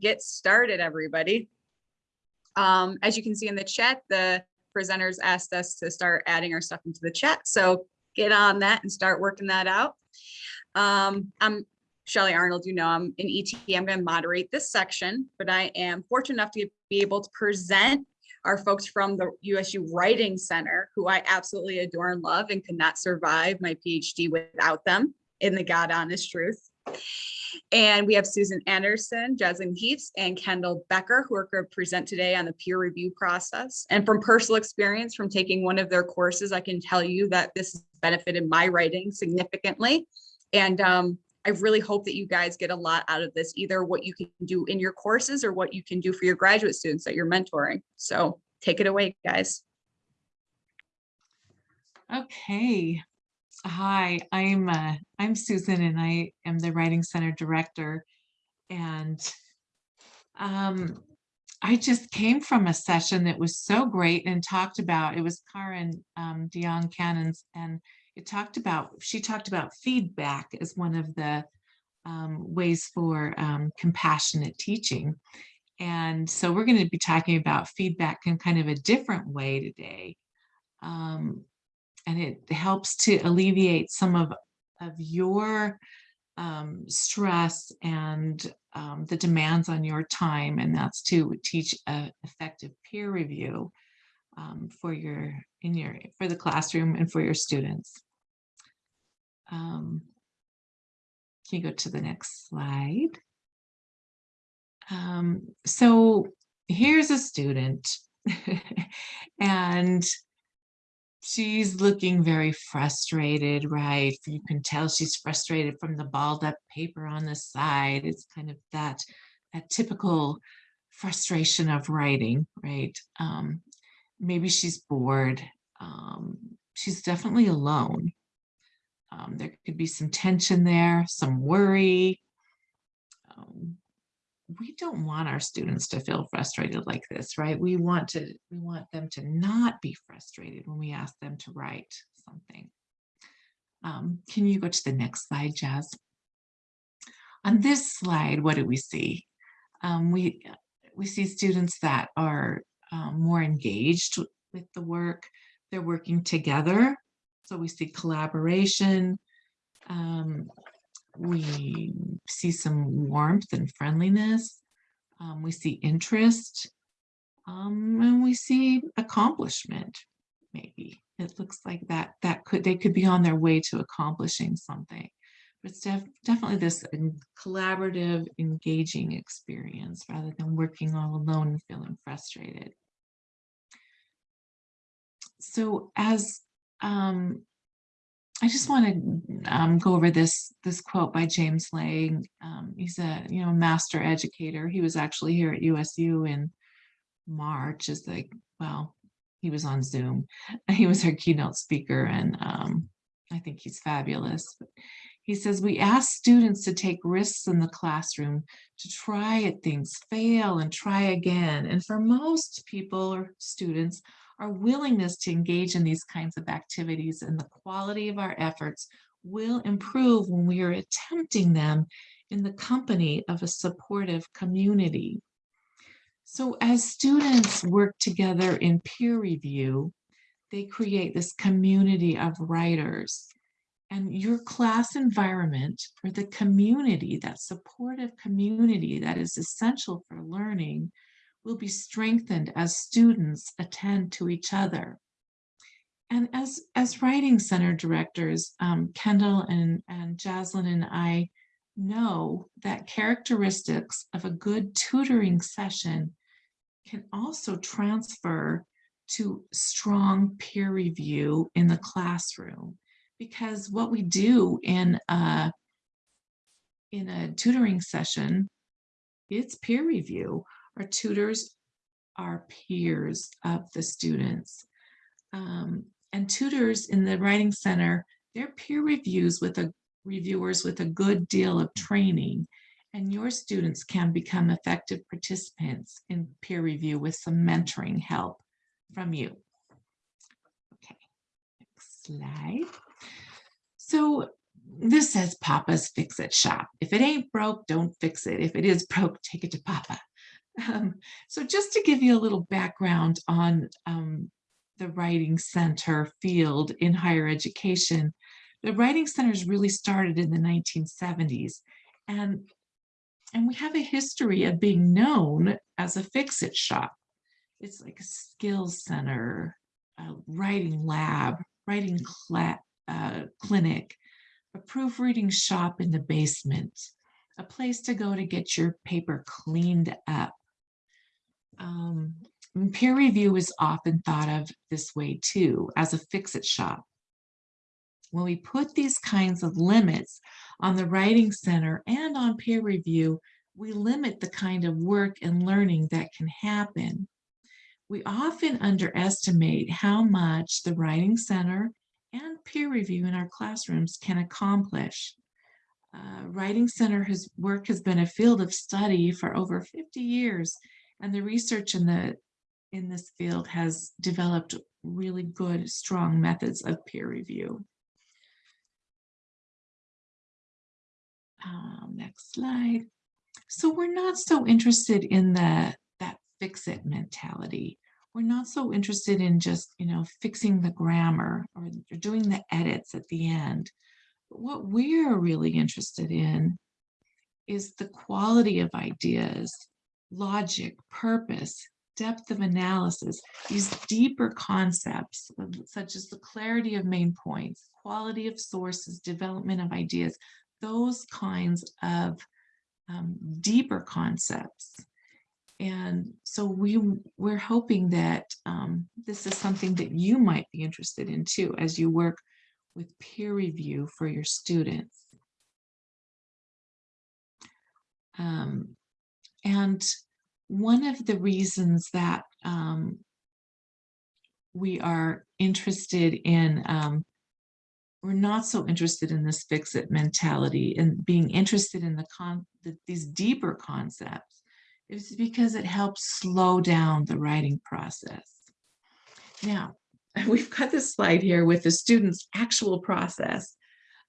get started, everybody. Um, as you can see in the chat, the presenters asked us to start adding our stuff into the chat. So get on that and start working that out. Um, I'm Shelly Arnold, you know, I'm in ET, I'm going to moderate this section, but I am fortunate enough to be able to present our folks from the USU Writing Center, who I absolutely adore and love and could not survive my PhD without them in the God honest truth. And we have Susan Anderson, Jasmine Heaths, and Kendall Becker, who are going to present today on the peer review process. And from personal experience from taking one of their courses, I can tell you that this has benefited my writing significantly. And um, I really hope that you guys get a lot out of this, either what you can do in your courses or what you can do for your graduate students that you're mentoring. So take it away, guys. Okay. Hi, I'm uh, I'm Susan and I am the Writing Center Director. And um, I just came from a session that was so great and talked about, it was Karen um, Dion Cannons and it talked about, she talked about feedback as one of the um, ways for um, compassionate teaching. And so we're going to be talking about feedback in kind of a different way today. Um, and it helps to alleviate some of, of your um, stress and um, the demands on your time, and that's to teach a effective peer review um, for your in your for the classroom and for your students. Um, can you go to the next slide? Um, so here's a student and she's looking very frustrated, right? You can tell she's frustrated from the balled up paper on the side. It's kind of that, that typical frustration of writing, right? Um, maybe she's bored. Um, she's definitely alone. Um, there could be some tension there, some worry. Um, we don't want our students to feel frustrated like this, right? We want to we want them to not be frustrated when we ask them to write something. Um, can you go to the next slide, Jazz? On this slide, what do we see? Um, we we see students that are um, more engaged with the work. They're working together. So we see collaboration. We see some warmth and friendliness. Um, we see interest. Um, and we see accomplishment, maybe. It looks like that that could they could be on their way to accomplishing something. But it's def definitely this collaborative, engaging experience rather than working all alone and feeling frustrated. So as um, I just want to um, go over this this quote by James Lang. Um, he's a you know master educator. He was actually here at USU in March. Is like well, he was on Zoom. He was our keynote speaker, and um, I think he's fabulous. He says we ask students to take risks in the classroom, to try at things, fail, and try again. And for most people or students, our willingness to engage in these kinds of activities and the quality of our efforts will improve when we are attempting them in the company of a supportive community. So as students work together in peer review, they create this community of writers. And your class environment or the community, that supportive community that is essential for learning, will be strengthened as students attend to each other. And as, as Writing Center directors, um, Kendall and, and Jaslyn and I know that characteristics of a good tutoring session can also transfer to strong peer review in the classroom. Because what we do in a, in a tutoring session, it's peer review. Our tutors are peers of the students. Um, and tutors in the Writing Center, they're peer reviews with a reviewers with a good deal of training. And your students can become effective participants in peer review with some mentoring help from you. Okay, next slide. So this says Papa's Fix It Shop. If it ain't broke, don't fix it. If it is broke, take it to Papa. Um, so just to give you a little background on um, the Writing Center field in higher education, the Writing Centers really started in the 1970s. And, and we have a history of being known as a fix-it shop. It's like a skills center, a writing lab, writing uh, clinic, a proofreading shop in the basement, a place to go to get your paper cleaned up. Um, peer review is often thought of this way too, as a fix-it shop. When we put these kinds of limits on the Writing Center and on peer review, we limit the kind of work and learning that can happen. We often underestimate how much the Writing Center and peer review in our classrooms can accomplish. Uh, Writing Center has work has been a field of study for over 50 years, and the research in the in this field has developed really good, strong methods of peer review. Um, next slide. So we're not so interested in the that fix it mentality. We're not so interested in just, you know, fixing the grammar or doing the edits at the end. But what we're really interested in is the quality of ideas, logic, purpose, depth of analysis, these deeper concepts such as the clarity of main points, quality of sources, development of ideas, those kinds of um, deeper concepts. And so we, we're hoping that um, this is something that you might be interested in too, as you work with peer review for your students. Um, and one of the reasons that um, we are interested in, um, we're not so interested in this fix it mentality and being interested in the con the, these deeper concepts is because it helps slow down the writing process. Now, we've got this slide here with the student's actual process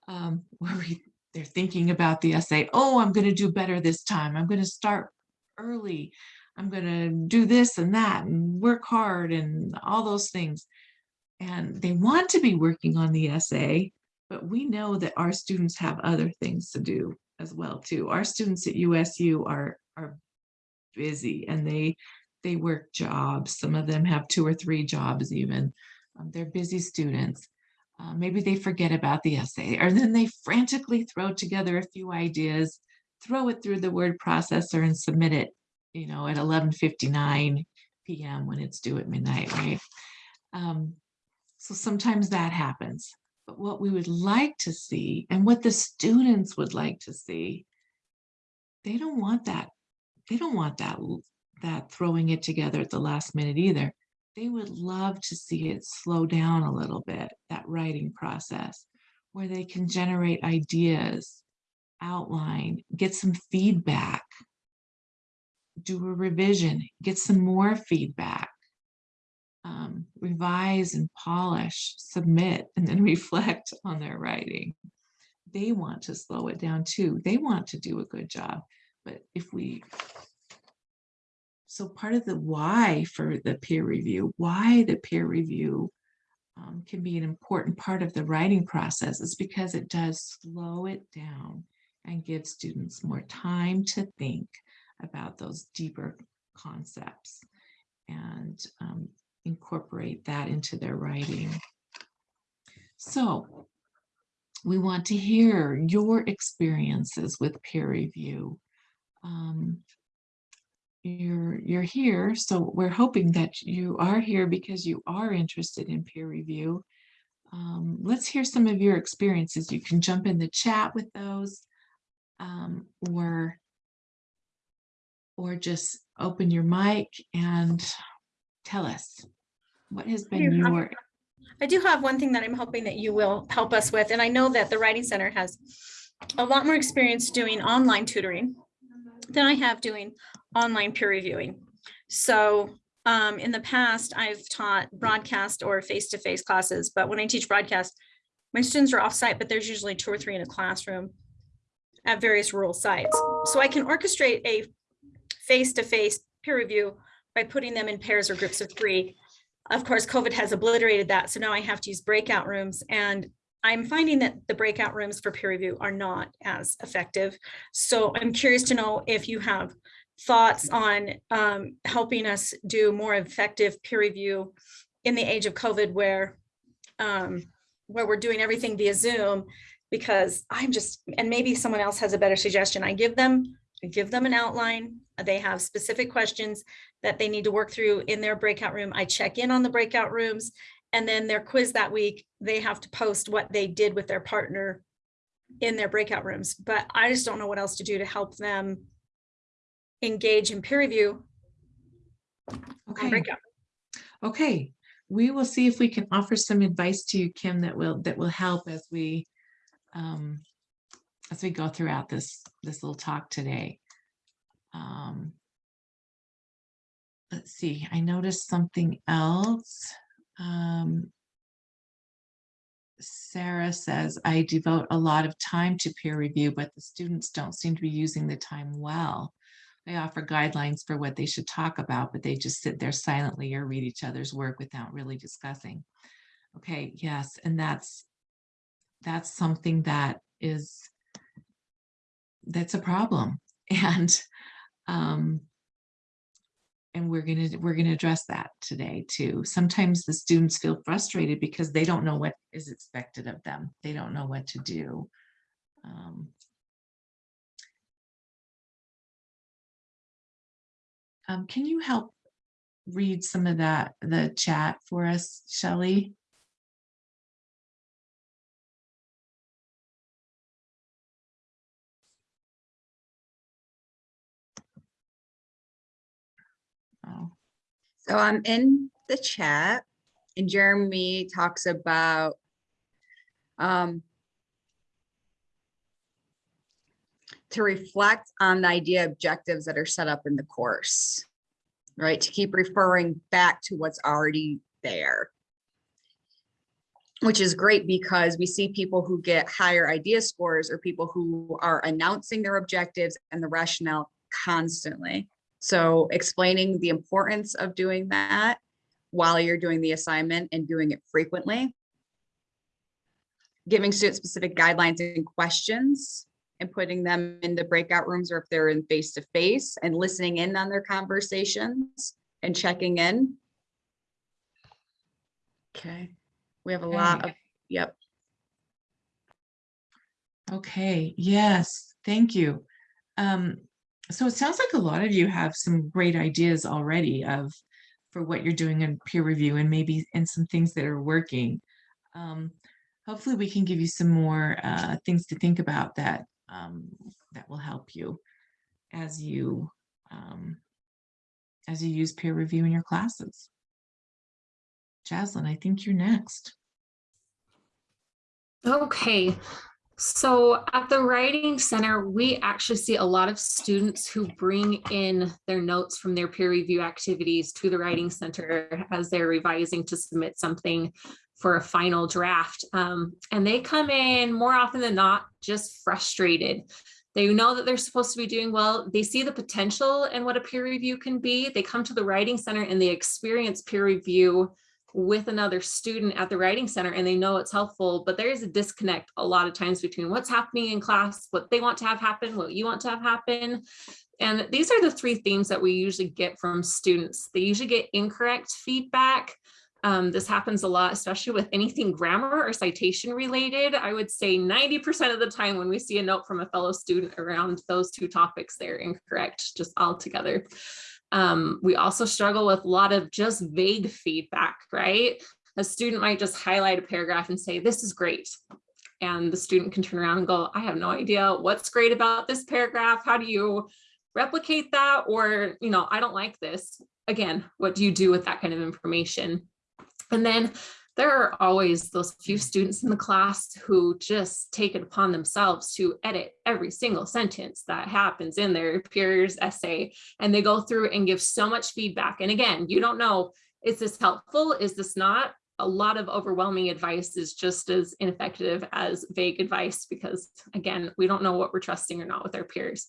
um, where we, they're thinking about the essay. Oh, I'm going to do better this time. I'm going to start early. I'm going to do this and that and work hard and all those things. And they want to be working on the essay, but we know that our students have other things to do as well too. Our students at USU are, are busy and they, they work jobs. Some of them have two or three jobs even. Um, they're busy students. Uh, maybe they forget about the essay or then they frantically throw together a few ideas, throw it through the word processor and submit it you know, at 11.59 p.m. when it's due at midnight, right? Um, so sometimes that happens. But what we would like to see and what the students would like to see, they don't want that. They don't want that, that throwing it together at the last minute either. They would love to see it slow down a little bit, that writing process, where they can generate ideas, outline, get some feedback, do a revision, get some more feedback, um, revise and polish, submit, and then reflect on their writing. They want to slow it down too. They want to do a good job. But if we, so part of the why for the peer review, why the peer review um, can be an important part of the writing process is because it does slow it down and give students more time to think about those deeper concepts and um, incorporate that into their writing. So we want to hear your experiences with peer review. Um, you're, you're here, so we're hoping that you are here because you are interested in peer review. Um, let's hear some of your experiences. You can jump in the chat with those um, or or just open your mic and tell us what has been your I do have one thing that I'm hoping that you will help us with, and I know that the Writing Center has a lot more experience doing online tutoring than I have doing online peer reviewing. So um, in the past, I've taught broadcast or face-to-face classes, but when I teach broadcast, my students are off-site, but there's usually two or three in a classroom at various rural sites. So I can orchestrate a face-to-face peer review by putting them in pairs or groups of three. Of course, COVID has obliterated that, so now I have to use breakout rooms and I'm finding that the breakout rooms for peer review are not as effective. So I'm curious to know if you have thoughts on um, helping us do more effective peer review in the age of COVID where um, where we're doing everything via Zoom because I'm just, and maybe someone else has a better suggestion. I give them, I give them an outline. They have specific questions that they need to work through in their breakout room. I check in on the breakout rooms and then their quiz that week, they have to post what they did with their partner in their breakout rooms. But I just don't know what else to do to help them engage in peer review Okay, okay. We will see if we can offer some advice to you, Kim, that will, that will help as we um, as we go throughout this, this little talk today. Um, Let's see, I noticed something else. Um, Sarah says, I devote a lot of time to peer review, but the students don't seem to be using the time well. I offer guidelines for what they should talk about, but they just sit there silently or read each other's work without really discussing. Okay, yes, and that's, that's something that is, that's a problem. And, um, and we're gonna, we're gonna address that today too. Sometimes the students feel frustrated because they don't know what is expected of them. They don't know what to do. Um, um, can you help read some of that, the chat for us, Shelley? So I'm in the chat and Jeremy talks about um, to reflect on the idea objectives that are set up in the course, right? To keep referring back to what's already there. Which is great because we see people who get higher idea scores or people who are announcing their objectives and the rationale constantly. So explaining the importance of doing that while you're doing the assignment and doing it frequently. Giving student specific guidelines and questions and putting them in the breakout rooms or if they're in face to face and listening in on their conversations and checking in. Okay, we have a lot of, yep. Okay, yes, thank you. Um, so it sounds like a lot of you have some great ideas already of for what you're doing in peer review and maybe and some things that are working. Um, hopefully we can give you some more uh, things to think about that um, that will help you as you um, as you use peer review in your classes. Jaslyn, I think you're next. Okay, so at the Writing Center, we actually see a lot of students who bring in their notes from their peer review activities to the Writing Center as they're revising to submit something for a final draft. Um, and they come in more often than not just frustrated. They know that they're supposed to be doing well. They see the potential and what a peer review can be. They come to the Writing Center and they experience peer review with another student at the writing center and they know it's helpful, but there is a disconnect a lot of times between what's happening in class, what they want to have happen, what you want to have happen. And these are the three themes that we usually get from students. They usually get incorrect feedback. Um, this happens a lot, especially with anything grammar or citation related. I would say 90% of the time when we see a note from a fellow student around those two topics, they're incorrect just altogether. Um, we also struggle with a lot of just vague feedback, right? A student might just highlight a paragraph and say, this is great. And the student can turn around and go, I have no idea what's great about this paragraph. How do you replicate that? Or, you know, I don't like this. Again, what do you do with that kind of information? And then there are always those few students in the class who just take it upon themselves to edit every single sentence that happens in their peer's essay. And they go through and give so much feedback. And again, you don't know, is this helpful? Is this not? a lot of overwhelming advice is just as ineffective as vague advice because again, we don't know what we're trusting or not with our peers.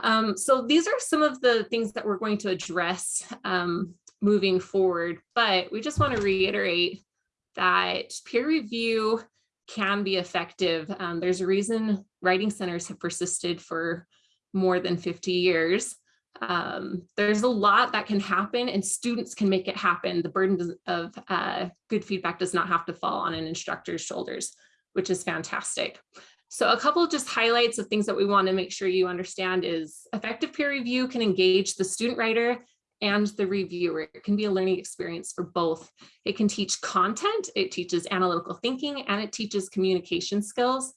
Um, so these are some of the things that we're going to address um, moving forward, but we just want to reiterate that peer review can be effective. Um, there's a reason writing centers have persisted for more than 50 years. Um, there's a lot that can happen and students can make it happen. The burden of uh, good feedback does not have to fall on an instructor's shoulders, which is fantastic. So a couple of just highlights of things that we want to make sure you understand is effective peer review can engage the student writer and the reviewer. It can be a learning experience for both. It can teach content, it teaches analytical thinking, and it teaches communication skills.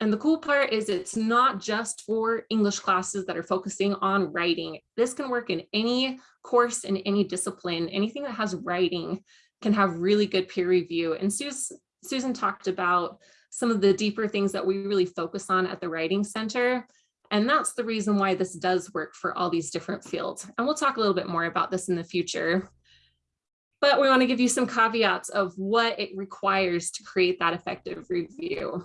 And the cool part is it's not just for English classes that are focusing on writing. This can work in any course in any discipline. Anything that has writing can have really good peer review. And Sus- Susan talked about some of the deeper things that we really focus on at the Writing Center. And that's the reason why this does work for all these different fields. And we'll talk a little bit more about this in the future. But we want to give you some caveats of what it requires to create that effective review.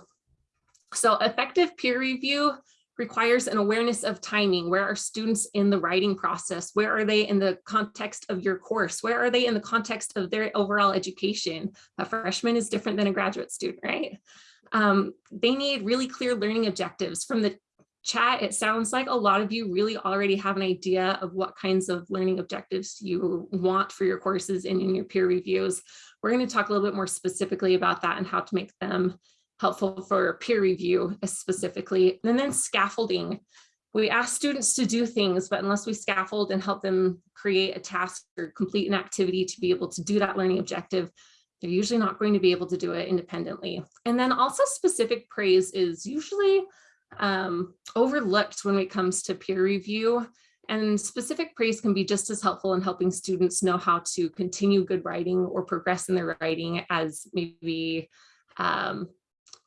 So effective peer review requires an awareness of timing. Where are students in the writing process? Where are they in the context of your course? Where are they in the context of their overall education? A freshman is different than a graduate student, right? Um, they need really clear learning objectives. From the chat, it sounds like a lot of you really already have an idea of what kinds of learning objectives you want for your courses and in your peer reviews. We're going to talk a little bit more specifically about that and how to make them helpful for peer review specifically. And then scaffolding. We ask students to do things, but unless we scaffold and help them create a task or complete an activity to be able to do that learning objective, they're usually not going to be able to do it independently. And then also specific praise is usually um, overlooked when it comes to peer review. And specific praise can be just as helpful in helping students know how to continue good writing or progress in their writing as maybe um,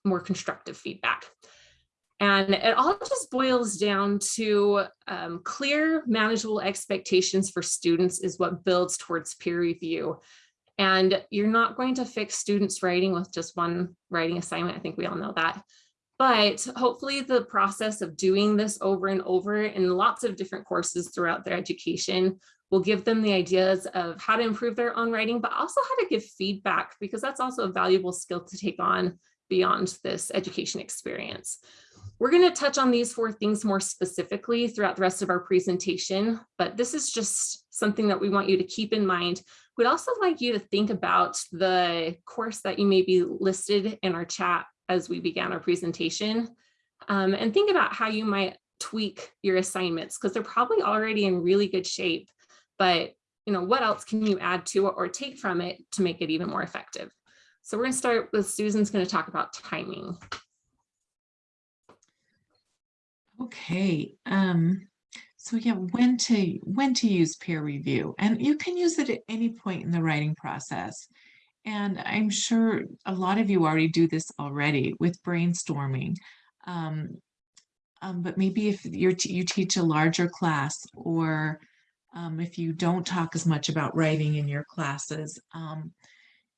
more constructive feedback. And it all just boils down to um, clear, manageable expectations for students is what builds towards peer review. And you're not going to fix students writing with just one writing assignment. I think we all know that. But hopefully the process of doing this over and over in lots of different courses throughout their education will give them the ideas of how to improve their own writing, but also how to give feedback, because that's also a valuable skill to take on beyond this education experience. We're going to touch on these four things more specifically throughout the rest of our presentation, but this is just something that we want you to keep in mind. We'd also like you to think about the course that you may be listed in our chat as we began our presentation um, and think about how you might tweak your assignments because they're probably already in really good shape, but you know, what else can you add to it or take from it to make it even more effective? So we're going to start with Susan's going to talk about timing. Okay, um, so yeah, when to when to use peer review, and you can use it at any point in the writing process. And I'm sure a lot of you already do this already with brainstorming. Um, um, but maybe if you're you teach a larger class, or um, if you don't talk as much about writing in your classes, um,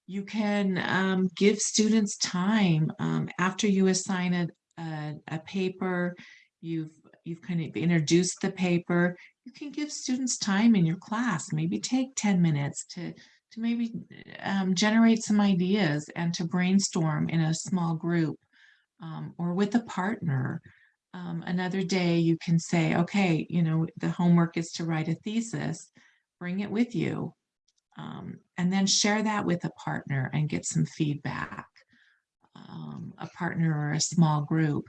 you can um, give students time um, after you assign a, a, a paper, you've you've kind of introduced the paper, you can give students time in your class, maybe take 10 minutes to, to maybe um, generate some ideas and to brainstorm in a small group um, or with a partner. Um, another day you can say, okay, you know, the homework is to write a thesis, bring it with you. Um, and then share that with a partner and get some feedback, um, a partner or a small group.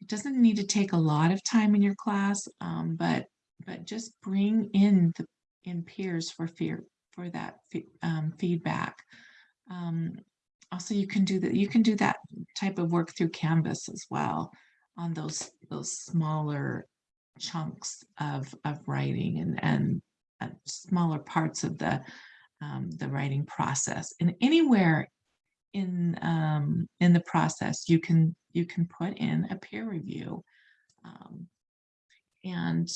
It doesn't need to take a lot of time in your class, um, but but just bring in the in peers for fear for that um, feedback. Um, also, you can do that. You can do that type of work through Canvas as well on those those smaller chunks of of writing and and uh, smaller parts of the um, the writing process. And anywhere in um, in the process, you can you can put in a peer review. Um, and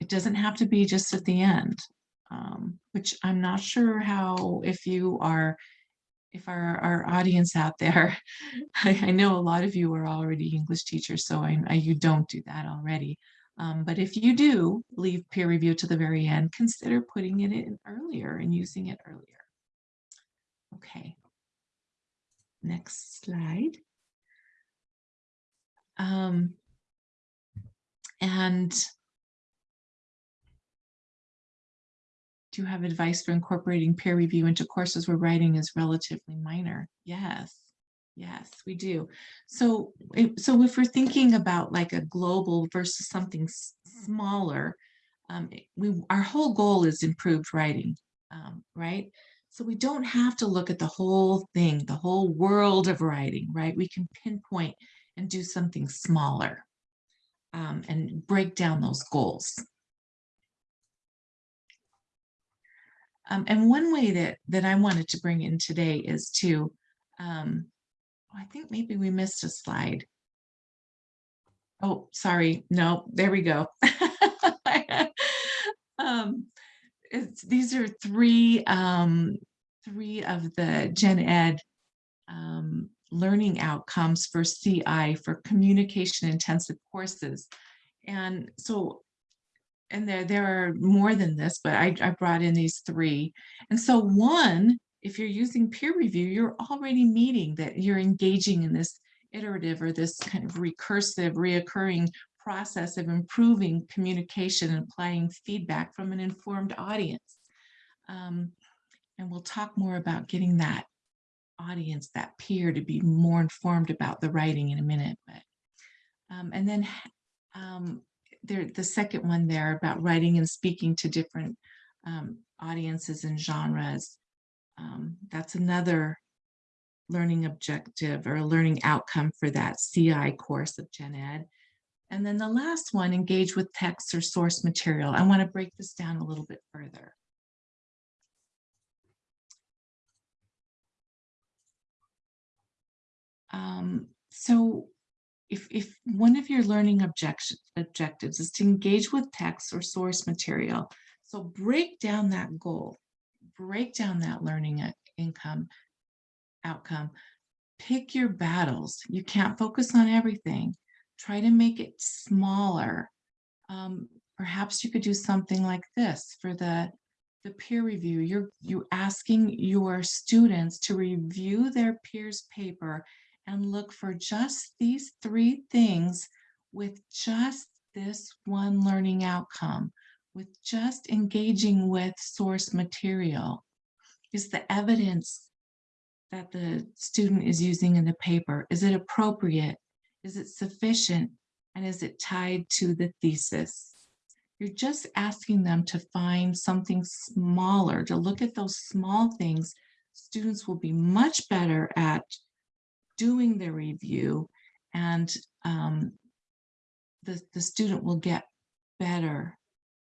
it doesn't have to be just at the end. Um, which I'm not sure how, if you are, if our, our audience out there, I, I know a lot of you are already English teachers, so I, I- you don't do that already. Um, but if you do leave peer review to the very end, consider putting it in earlier and using it earlier. Okay. Next slide. Um, and do have advice for incorporating peer review into courses where writing is relatively minor? Yes, yes, we do. So, so if we're thinking about like a global versus something smaller, um, we, our whole goal is improved writing, um, right? So we don't have to look at the whole thing, the whole world of writing, right? We can pinpoint and do something smaller um, and break down those goals. Um, and one way that that I wanted to bring in today is to, um, I think maybe we missed a slide. Oh, sorry. No, there we go. um, these are three, um, three of the Gen Ed um, learning outcomes for CI for communication intensive courses. And so, and there, there are more than this, but I, I brought in these three. And so one, if you're using peer review, you're already meeting that you're engaging in this iterative or this kind of recursive, reoccurring process of improving communication and applying feedback from an informed audience. Um, and we'll talk more about getting that audience, that peer to be more informed about the writing in a minute. But um, and then um, there, the second one there about writing and speaking to different um, audiences and genres. Um, that's another learning objective or a learning outcome for that CI course of Gen Ed. And then the last one, engage with text or source material. I want to break this down a little bit further. Um, so if, if one of your learning objectives is to engage with text or source material, so break down that goal, break down that learning income outcome, pick your battles. You can't focus on everything. Try to make it smaller. Um, perhaps you could do something like this for the the peer review. You're you asking your students to review their peers' paper and look for just these three things with just this one learning outcome, with just engaging with source material. Is the evidence that the student is using in the paper, is it appropriate? Is it sufficient? And is it tied to the thesis? You're just asking them to find something smaller, to look at those small things. Students will be much better at doing the review and um, the, the student will get better,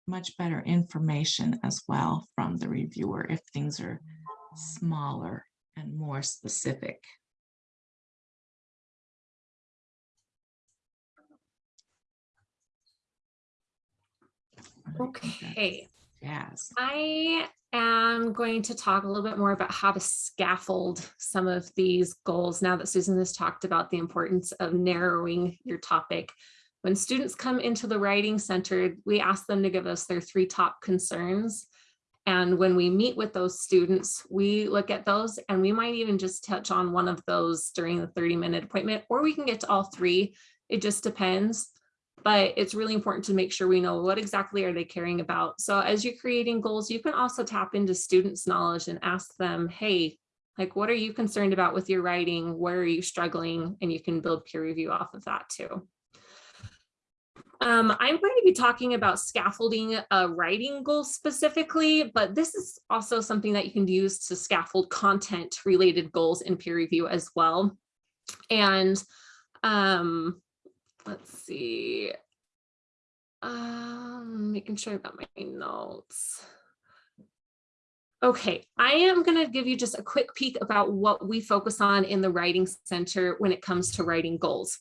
much better information as well from the reviewer if things are smaller and more specific. Okay, Jazz. I am going to talk a little bit more about how to scaffold some of these goals now that Susan has talked about the importance of narrowing your topic. When students come into the writing center, we ask them to give us their three top concerns. And when we meet with those students, we look at those and we might even just touch on one of those during the 30 minute appointment, or we can get to all three. It just depends but it's really important to make sure we know what exactly are they caring about. So as you're creating goals, you can also tap into students' knowledge and ask them, hey, like, what are you concerned about with your writing? Where are you struggling? And you can build peer review off of that too. Um, I'm going to be talking about scaffolding a writing goal specifically, but this is also something that you can use to scaffold content related goals in peer review as well. And um, let's see. Um, making sure I got my notes. Okay, I am going to give you just a quick peek about what we focus on in the Writing Center when it comes to writing goals.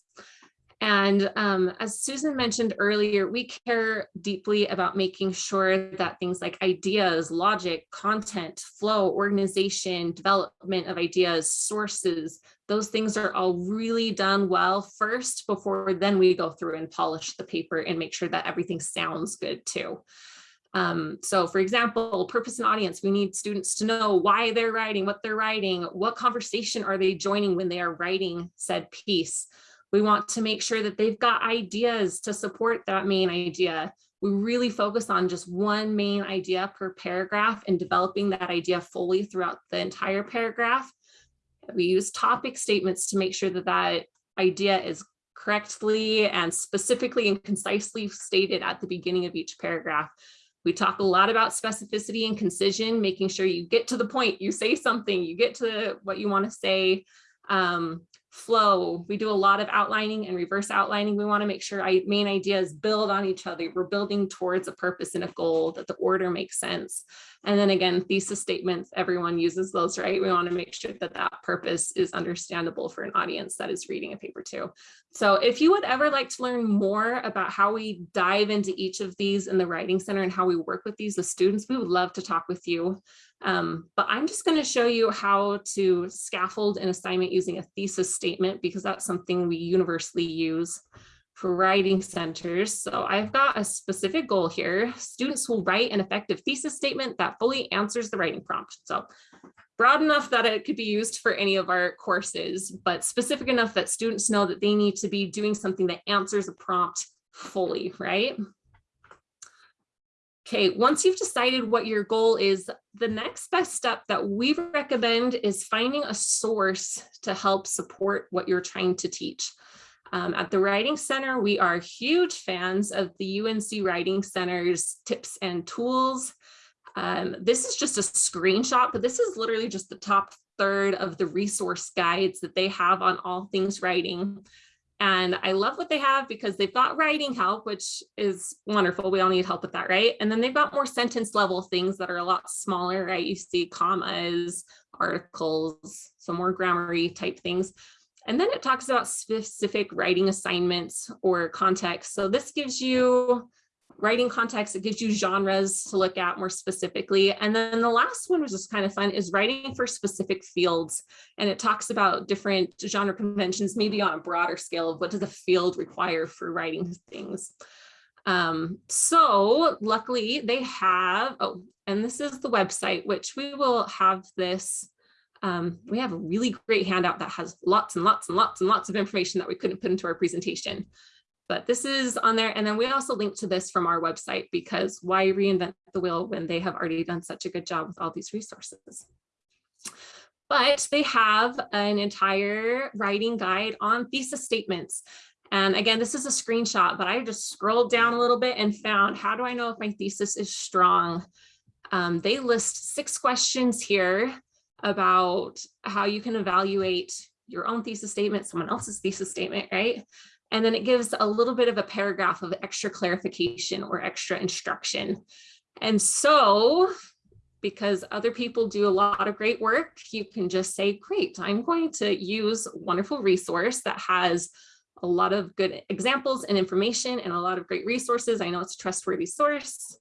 And um, as Susan mentioned earlier, we care deeply about making sure that things like ideas, logic, content, flow, organization, development of ideas, sources, those things are all really done well first before then we go through and polish the paper and make sure that everything sounds good too. Um, so for example, purpose and audience, we need students to know why they're writing, what they're writing, what conversation are they joining when they are writing said piece. We want to make sure that they've got ideas to support that main idea. We really focus on just one main idea per paragraph and developing that idea fully throughout the entire paragraph. We use topic statements to make sure that that idea is correctly and specifically and concisely stated at the beginning of each paragraph. We talk a lot about specificity and concision, making sure you get to the point, you say something, you get to what you want to say. Um, flow, we do a lot of outlining and reverse outlining. We want to make sure I, main ideas build on each other. We're building towards a purpose and a goal that the order makes sense. And then again, thesis statements, everyone uses those, right? We want to make sure that that purpose is understandable for an audience that is reading a paper too. So if you would ever like to learn more about how we dive into each of these in the Writing Center and how we work with these with students, we would love to talk with you. Um, but I'm just going to show you how to scaffold an assignment using a thesis statement because that's something we universally use for writing centers. So I've got a specific goal here. Students will write an effective thesis statement that fully answers the writing prompt. So broad enough that it could be used for any of our courses, but specific enough that students know that they need to be doing something that answers a prompt fully, right? Okay, once you've decided what your goal is, the next best step that we recommend is finding a source to help support what you're trying to teach. Um, at the Writing Center, we are huge fans of the UNC Writing Center's tips and tools. Um, this is just a screenshot, but this is literally just the top third of the resource guides that they have on all things writing. And I love what they have because they've got writing help, which is wonderful. We all need help with that, right? And then they've got more sentence level things that are a lot smaller, right? You see commas, articles, some more grammary type things. And then it talks about specific writing assignments or context. So this gives you writing context, it gives you genres to look at more specifically. And then the last one, which is kind of fun, is writing for specific fields. And it talks about different genre conventions, maybe on a broader scale of what does a field require for writing things. Um, so luckily they have, oh, and this is the website, which we will have this um, we have a really great handout that has lots and lots and lots and lots of information that we couldn't put into our presentation. But this is on there. And then we also link to this from our website because why reinvent the wheel when they have already done such a good job with all these resources. But they have an entire writing guide on thesis statements. And again, this is a screenshot, but I just scrolled down a little bit and found, how do I know if my thesis is strong? Um, they list six questions here about how you can evaluate your own thesis statement, someone else's thesis statement, right? And then it gives a little bit of a paragraph of extra clarification or extra instruction. And so, because other people do a lot of great work, you can just say, great, I'm going to use wonderful resource that has a lot of good examples and information and a lot of great resources. I know it's a trustworthy source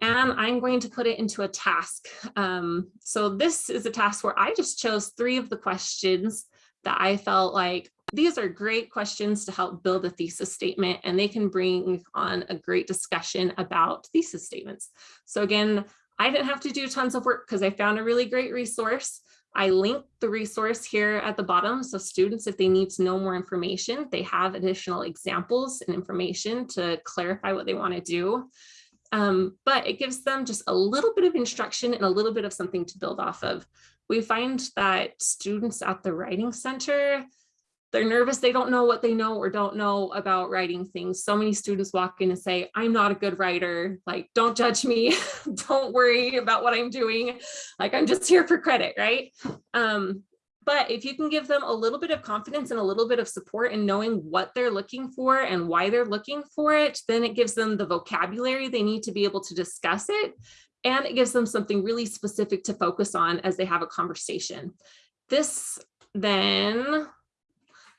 and I'm going to put it into a task. Um, so this is a task where I just chose three of the questions that I felt like these are great questions to help build a thesis statement and they can bring on a great discussion about thesis statements. So again, I didn't have to do tons of work because I found a really great resource. I linked the resource here at the bottom. So students, if they need to know more information, they have additional examples and information to clarify what they want to do. Um, but it gives them just a little bit of instruction and a little bit of something to build off of. We find that students at the Writing Center, they're nervous, they don't know what they know or don't know about writing things. So many students walk in and say, I'm not a good writer, like, don't judge me, don't worry about what I'm doing, like, I'm just here for credit, right? Um, but if you can give them a little bit of confidence and a little bit of support in knowing what they're looking for and why they're looking for it, then it gives them the vocabulary they need to be able to discuss it. And it gives them something really specific to focus on as they have a conversation. This then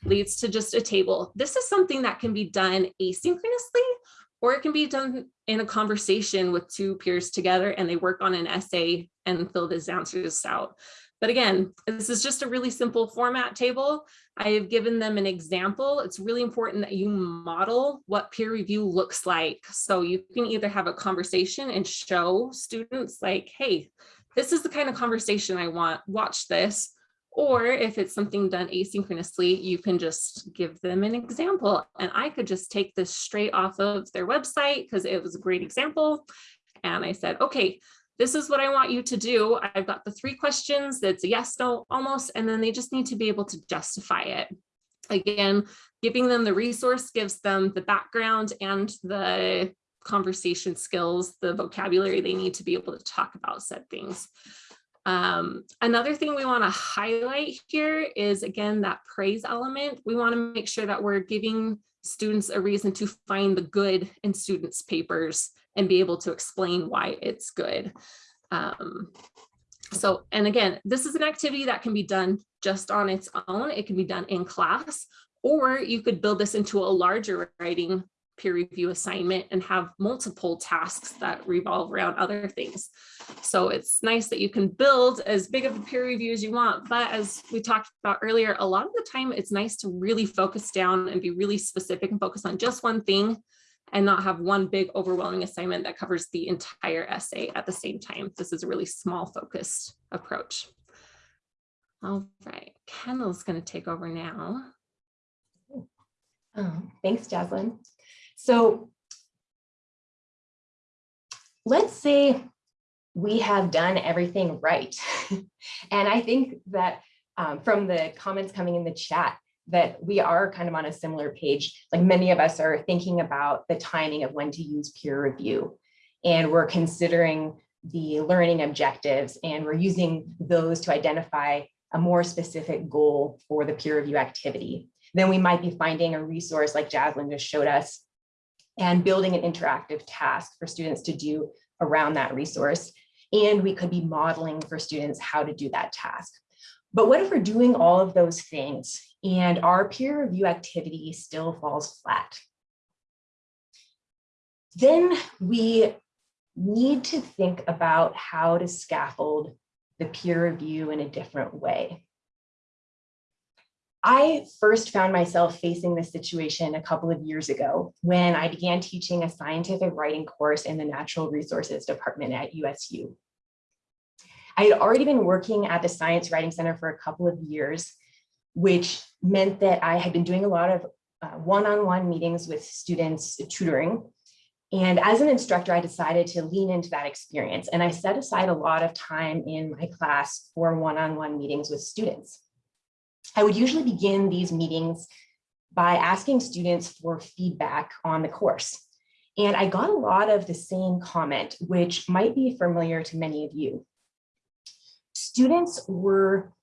leads to just a table. This is something that can be done asynchronously or it can be done in a conversation with two peers together and they work on an essay and fill these answers out. But again, this is just a really simple format table. I have given them an example. It's really important that you model what peer review looks like. So you can either have a conversation and show students like, hey, this is the kind of conversation I want, watch this. Or if it's something done asynchronously, you can just give them an example. And I could just take this straight off of their website because it was a great example. And I said, okay, this is what I want you to do. I've got the three questions that's a yes, no, almost, and then they just need to be able to justify it. Again, giving them the resource gives them the background and the conversation skills, the vocabulary they need to be able to talk about said things. Um, another thing we want to highlight here is again that praise element. We want to make sure that we're giving students a reason to find the good in students' papers and be able to explain why it's good. Um, so, and again, this is an activity that can be done just on its own. It can be done in class, or you could build this into a larger writing peer review assignment and have multiple tasks that revolve around other things. So it's nice that you can build as big of a peer review as you want, but as we talked about earlier, a lot of the time it's nice to really focus down and be really specific and focus on just one thing and not have one big overwhelming assignment that covers the entire essay at the same time. This is a really small focused approach. All right, Kendall's gonna take over now. Um, Thanks, Jaslyn. So let's say we have done everything right. and I think that um, from the comments coming in the chat, that we are kind of on a similar page. Like many of us are thinking about the timing of when to use peer review. And we're considering the learning objectives and we're using those to identify a more specific goal for the peer review activity. Then we might be finding a resource like Jaslyn just showed us and building an interactive task for students to do around that resource. And we could be modeling for students how to do that task. But what if we're doing all of those things and our peer review activity still falls flat? Then we need to think about how to scaffold the peer review in a different way. I first found myself facing this situation a couple of years ago when I began teaching a scientific writing course in the Natural Resources Department at USU. I had already been working at the Science Writing Center for a couple of years, which meant that I had been doing a lot of uh, one-on-one -on -one meetings with students tutoring. And as an instructor, I decided to lean into that experience and I set aside a lot of time in my class for one-on-one -on -one meetings with students. I would usually begin these meetings by asking students for feedback on the course. And I got a lot of the same comment, which might be familiar to many of you. Students were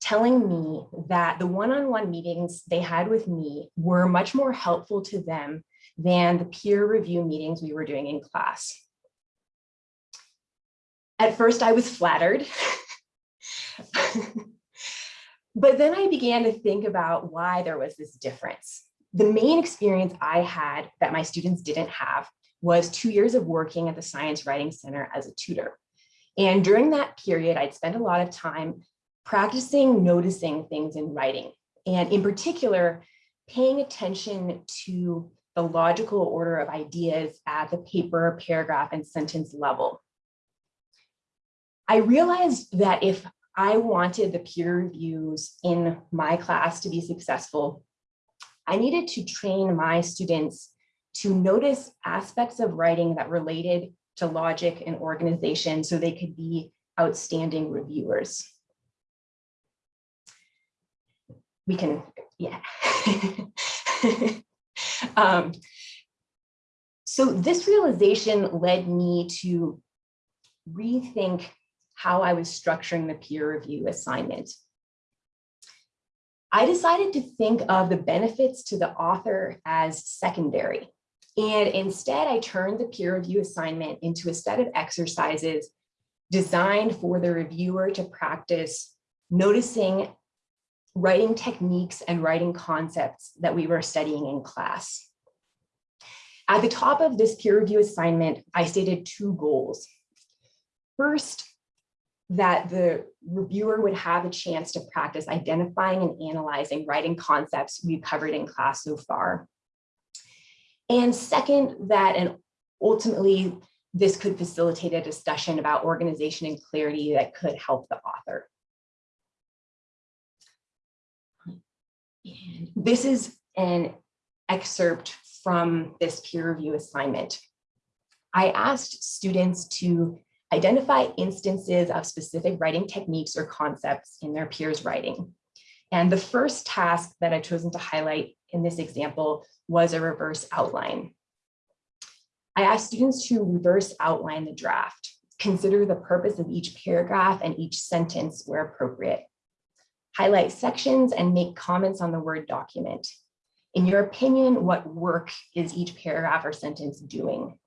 telling me that the one-on-one -on -one meetings they had with me were much more helpful to them than the peer review meetings we were doing in class. At first, I was flattered. But then I began to think about why there was this difference. The main experience I had that my students didn't have was two years of working at the Science Writing Center as a tutor. And during that period, I'd spent a lot of time practicing noticing things in writing. And in particular, paying attention to the logical order of ideas at the paper, paragraph, and sentence level. I realized that if I wanted the peer reviews in my class to be successful. I needed to train my students to notice aspects of writing that related to logic and organization so they could be outstanding reviewers. We can, yeah. um, so this realization led me to rethink how I was structuring the peer review assignment. I decided to think of the benefits to the author as secondary. And instead, I turned the peer review assignment into a set of exercises designed for the reviewer to practice noticing writing techniques and writing concepts that we were studying in class. At the top of this peer review assignment, I stated two goals. First, that the reviewer would have a chance to practice identifying and analyzing writing concepts we've covered in class so far. And second, that and ultimately this could facilitate a discussion about organization and clarity that could help the author. And this is an excerpt from this peer review assignment. I asked students to identify instances of specific writing techniques or concepts in their peers' writing. And the first task that I've chosen to highlight in this example was a reverse outline. I asked students to reverse outline the draft, consider the purpose of each paragraph and each sentence where appropriate, highlight sections and make comments on the Word document. In your opinion, what work is each paragraph or sentence doing?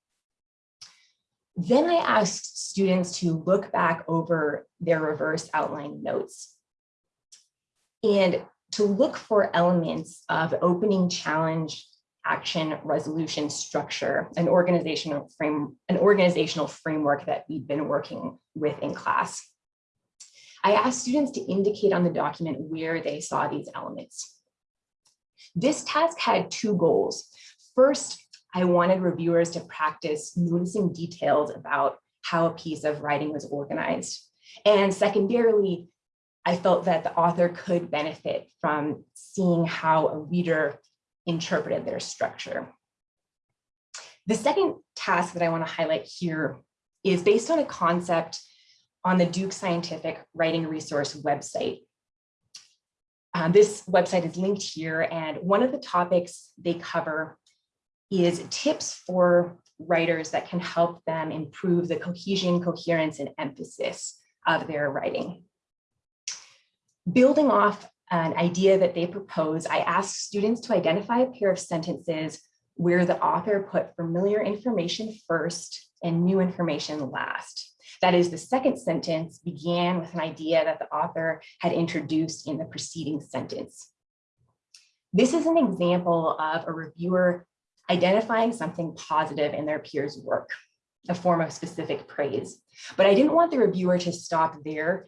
Then I asked students to look back over their reverse outline notes and to look for elements of opening challenge action resolution structure, an organizational frame, an organizational framework that we've been working with in class. I asked students to indicate on the document where they saw these elements. This task had two goals. First, I wanted reviewers to practice noticing details about how a piece of writing was organized. And secondarily, I felt that the author could benefit from seeing how a reader interpreted their structure. The second task that I want to highlight here is based on a concept on the Duke Scientific Writing Resource website. Um, this website is linked here, and one of the topics they cover is tips for writers that can help them improve the cohesion, coherence, and emphasis of their writing. Building off an idea that they propose, I ask students to identify a pair of sentences where the author put familiar information first and new information last. That is, the second sentence began with an idea that the author had introduced in the preceding sentence. This is an example of a reviewer identifying something positive in their peers' work, a form of specific praise. But I didn't want the reviewer to stop there.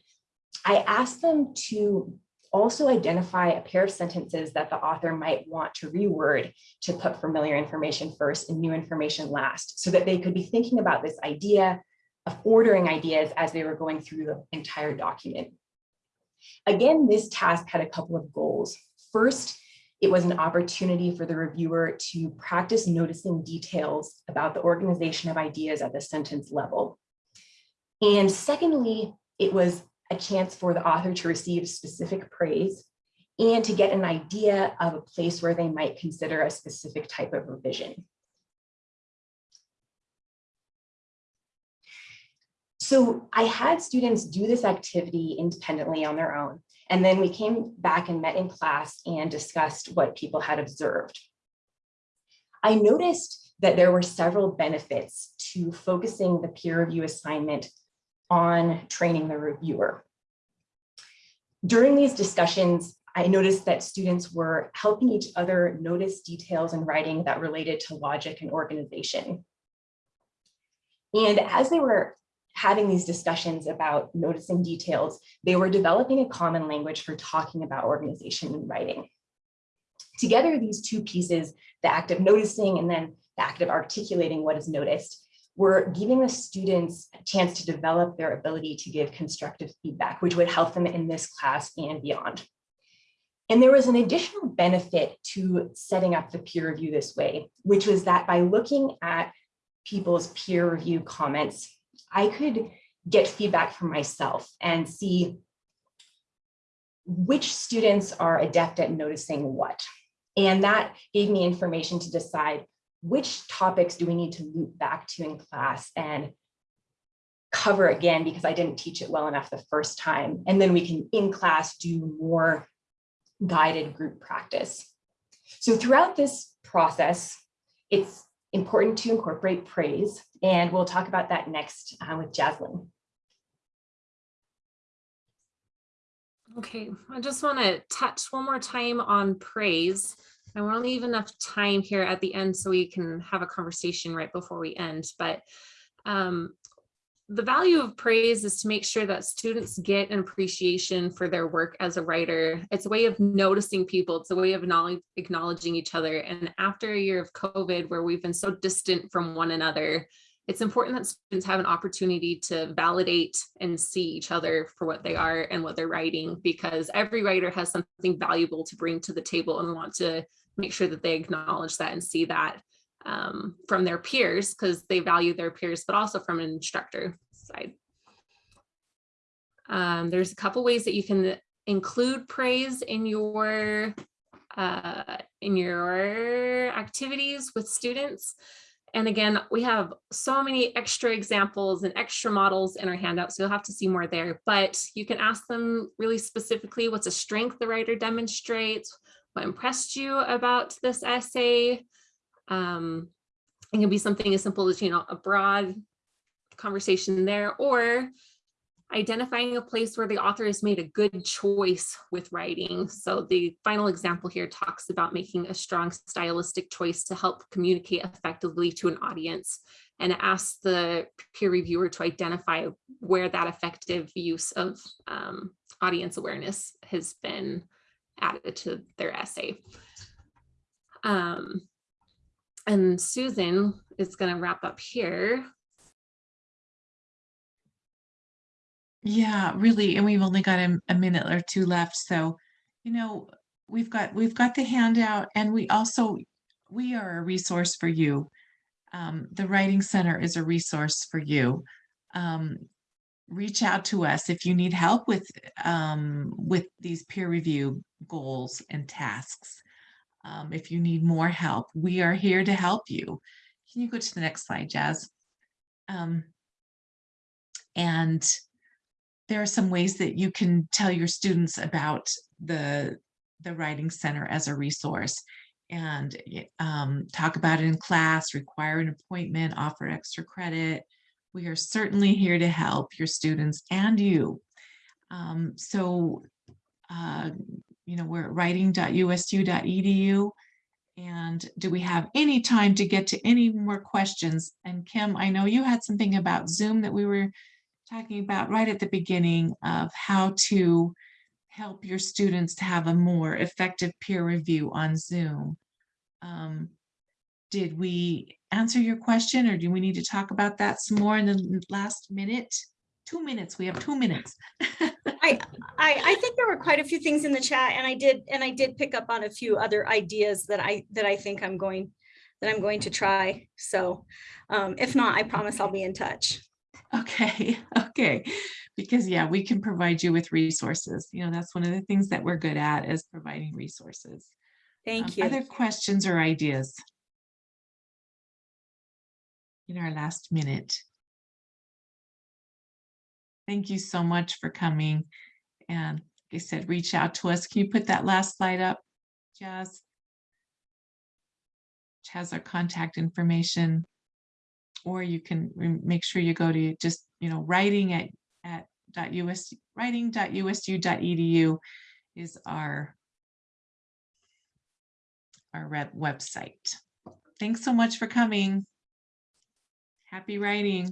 I asked them to also identify a pair of sentences that the author might want to reword to put familiar information first and new information last, so that they could be thinking about this idea of ordering ideas as they were going through the entire document. Again, this task had a couple of goals. First, it was an opportunity for the reviewer to practice noticing details about the organization of ideas at the sentence level. And secondly, it was a chance for the author to receive specific praise and to get an idea of a place where they might consider a specific type of revision. So I had students do this activity independently on their own. And then we came back and met in class and discussed what people had observed. I noticed that there were several benefits to focusing the peer review assignment on training the reviewer. During these discussions, I noticed that students were helping each other notice details in writing that related to logic and organization. And as they were having these discussions about noticing details, they were developing a common language for talking about organization and writing. Together, these two pieces, the act of noticing and then the act of articulating what is noticed, were giving the students a chance to develop their ability to give constructive feedback, which would help them in this class and beyond. And there was an additional benefit to setting up the peer review this way, which was that by looking at people's peer review comments, I could get feedback from myself and see which students are adept at noticing what. And that gave me information to decide which topics do we need to loop back to in class and cover again because I didn't teach it well enough the first time. And then we can in class do more guided group practice. So throughout this process, it's important to incorporate praise, and we'll talk about that next uh, with Jaslyn. Okay, I just want to touch one more time on praise. I want to leave enough time here at the end so we can have a conversation right before we end, but um, the value of praise is to make sure that students get an appreciation for their work as a writer. It's a way of noticing people. It's a way of acknowledging each other. And after a year of COVID, where we've been so distant from one another, it's important that students have an opportunity to validate and see each other for what they are and what they're writing, because every writer has something valuable to bring to the table and want to make sure that they acknowledge that and see that um, from their peers because they value their peers, but also from an instructor side. Um, there's a couple ways that you can include praise in your uh, in your activities with students. And again, we have so many extra examples and extra models in our handout, so you'll have to see more there. But you can ask them really specifically what's a strength the writer demonstrates, what impressed you about this essay, um, it can be something as simple as, you know, a broad conversation there or identifying a place where the author has made a good choice with writing. So the final example here talks about making a strong stylistic choice to help communicate effectively to an audience and asks the peer reviewer to identify where that effective use of um, audience awareness has been added to their essay. Um, and Susan is going to wrap up here. Yeah, really, and we've only got a, a minute or two left, so, you know, we've got, we've got the handout and we also, we are a resource for you. Um, the Writing Center is a resource for you. Um, reach out to us if you need help with, um, with these peer review goals and tasks. Um, if you need more help, we are here to help you. Can you go to the next slide, Jazz? Um, and there are some ways that you can tell your students about the the writing center as a resource and um, talk about it in class require an appointment offer extra credit we are certainly here to help your students and you um, so uh, you know we're at writing.usu.edu and do we have any time to get to any more questions and kim i know you had something about zoom that we were talking about right at the beginning of how to help your students to have a more effective peer review on Zoom. Um, did we answer your question or do we need to talk about that some more in the last minute? Two minutes, we have two minutes. I, I, I think there were quite a few things in the chat and I did, and I did pick up on a few other ideas that I, that I think I'm going, that I'm going to try. So um, if not, I promise I'll be in touch. Okay, okay. Because yeah, we can provide you with resources. You know, that's one of the things that we're good at is providing resources. Um, Thank you. Other questions or ideas? In our last minute. Thank you so much for coming. And like I said, reach out to us. Can you put that last slide up, Jazz? Which has our contact information. Or you can make sure you go to just, you know, writing at, at US, writing.usu.edu is our our website. Thanks so much for coming. Happy writing.